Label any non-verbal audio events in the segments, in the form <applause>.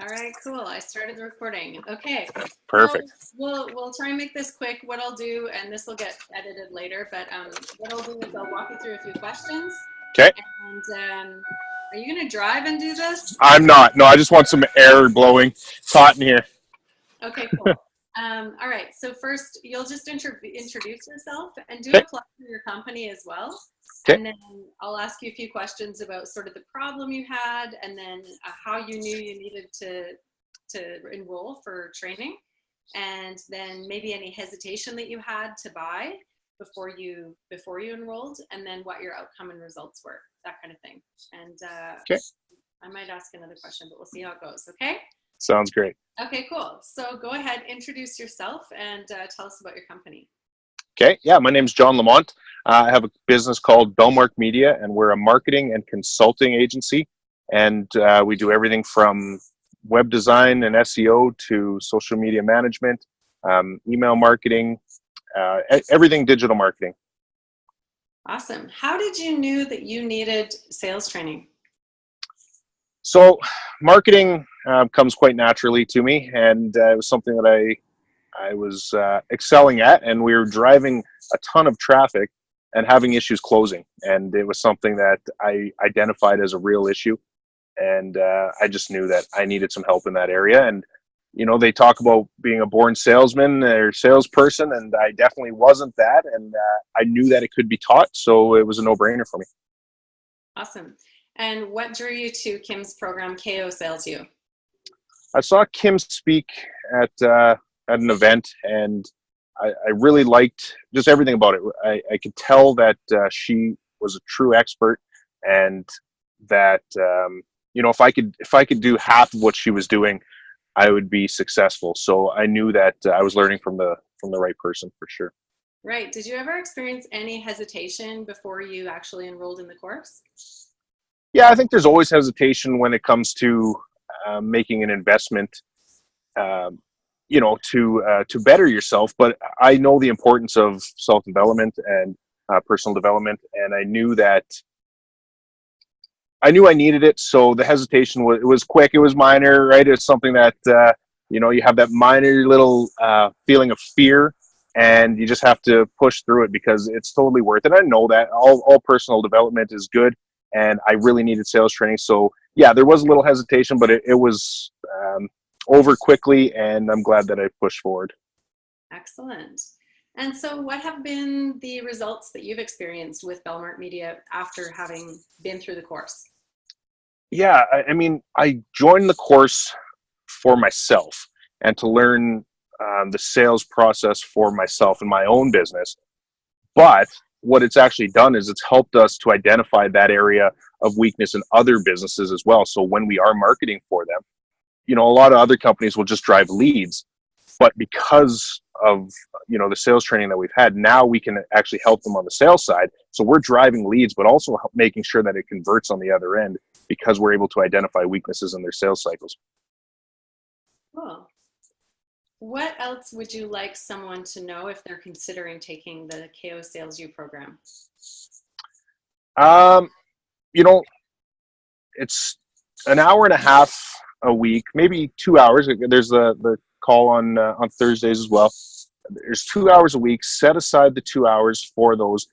All right, cool. I started the recording. Okay. Perfect. So we'll we'll try and make this quick. What I'll do, and this will get edited later, but um, what I'll do is I'll walk you through a few questions. Okay. And um, are you gonna drive and do this? I'm not. No, I just want some air blowing. It's hot in here. Okay, cool. <laughs> um, all right. So first, you'll just introduce yourself and do Okay. a plug for your company as well. Okay. And then I'll ask you a few questions about sort of the problem you had, and then uh, how you knew you needed to to enroll for training, and then maybe any hesitation that you had to buy before you before you enrolled, and then what your outcome and results were, that kind of thing. And uh, Okay. I might ask another question, but we'll see how it goes. Okay. Sounds great. Okay, cool. So go ahead, introduce yourself and uh, tell us about your company. Okay. Yeah, my name is John Lamont. Uh, I have a business called Bellmark Media, and we're a marketing and consulting agency. And uh, we do everything from web design and SEO to social media management, um, email marketing, uh, everything digital marketing. Awesome. How did you knew that you needed sales training? So, marketing uh, comes quite naturally to me, and uh, it was something that I I was uh, excelling at. And we were driving a ton of traffic and having issues closing, and it was something that I identified as a real issue. And uh, I just knew that I needed some help in that area. And you know, they talk about being a born salesman or salesperson, and I definitely wasn't that. And uh, I knew that it could be taught, so it was a no-brainer for me. Awesome. And what drew you to Kim's program, KO Sales U? I saw Kim speak at uh, at an event, and I, I really liked just everything about it. I, I could tell that uh, she was a true expert, and that um, you know if I could if I could do half of what she was doing, I would be successful. So I knew that uh, I was learning from the from the right person for sure. Right. Did you ever experience any hesitation before you actually enrolled in the course? Yeah, I think there's always hesitation when it comes to uh, making an investment, um, you know, to uh, to better yourself. But I know the importance of self development and uh, personal development, and I knew that I knew I needed it. So the hesitation was it was quick, it was minor, right? It's something that uh, you know you have that minor little uh, feeling of fear. And you just have to push through it because it's totally worth it. I know that all, all personal development is good, and I really needed sales training. So yeah, there was a little hesitation, but it, it was um, over quickly, and I'm glad that I pushed forward. Excellent. And so, what have been the results that you've experienced with Belmark Media after having been through the course? Yeah, I, I mean, I joined the course for myself and to learn um, the sales process for myself and my own business. But what it's actually done is it's helped us to identify that area of weakness in other businesses as well. So when we are marketing for them, you know, a lot of other companies will just drive leads, but because of you know the sales training that we've had, now we can actually help them on the sales side. So we're driving leads, but also making sure that it converts on the other end because we're able to identify weaknesses in their sales cycles. Cool. What else would you like someone to know if they're considering taking the KO Sales U program? Um, you know, it's an hour and a half a week, maybe two hours. There's the the call on uh, on Thursdays as well. There's two hours a week. Set aside the two hours for those.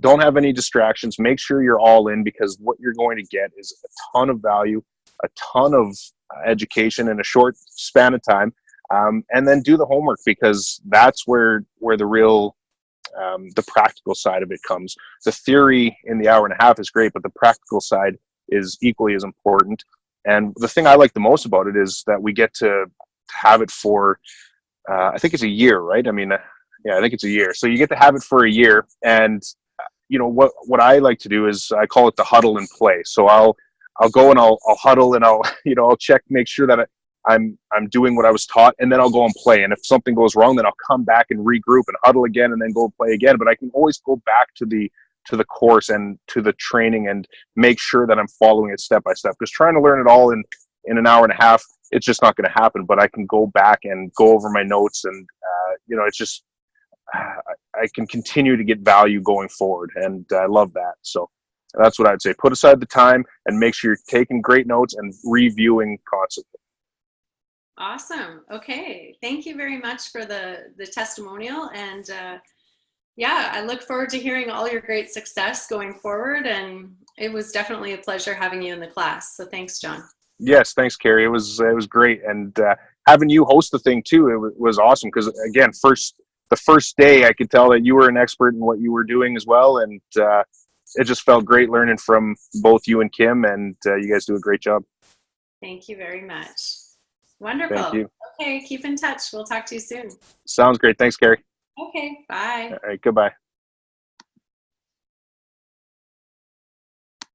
Don't have any distractions. Make sure you're all in because what you're going to get is a ton of value, a ton of uh, education in a short span of time. Um, and then do the homework because that's where where the real um, the practical side of it comes the theory in the hour and a half is great, but the practical side is equally as important. And the thing I like the most about it is that we get to have it for, uh, I think it's a year, right? I mean, uh, yeah, I think it's a year. So you get to have it for a year. And, uh, you know, what, what I like to do is I call it the huddle and play. So I'll, I'll go and I'll, I'll huddle and I'll, <laughs> you know, I'll check, make sure that I, I'm, I'm doing what I was taught and then I'll go and play. And if something goes wrong, then I'll come back and regroup and huddle again and then go play again. But I can always go back to the, to the course and to the training and make sure that I'm following it step by step. Because trying to learn it all in in an hour and a half, it's just not going to happen. But I can go back and go over my notes, and uh, you know, it's just <sighs> I can continue to get value going forward, and I love that. So that's what I'd say. Put aside the time and make sure you're taking great notes and reviewing constantly. Awesome. Okay. Thank you very much for the, the testimonial. And uh, yeah, I look forward to hearing all your great success going forward. And it was definitely a pleasure having you in the class. So thanks, John. Yes, thanks, Carrie. It was it was great, and uh, having you host the thing too, it was awesome. Because again, first the first day, I could tell that you were an expert in what you were doing as well, and uh, it just felt great learning from both you and Kim. And uh, you guys do a great job. Thank you very much. Wonderful. Thank you. Okay. Keep in touch. We'll talk to you soon. Sounds great. Thanks, Gary. Okay. Bye. All right, goodbye.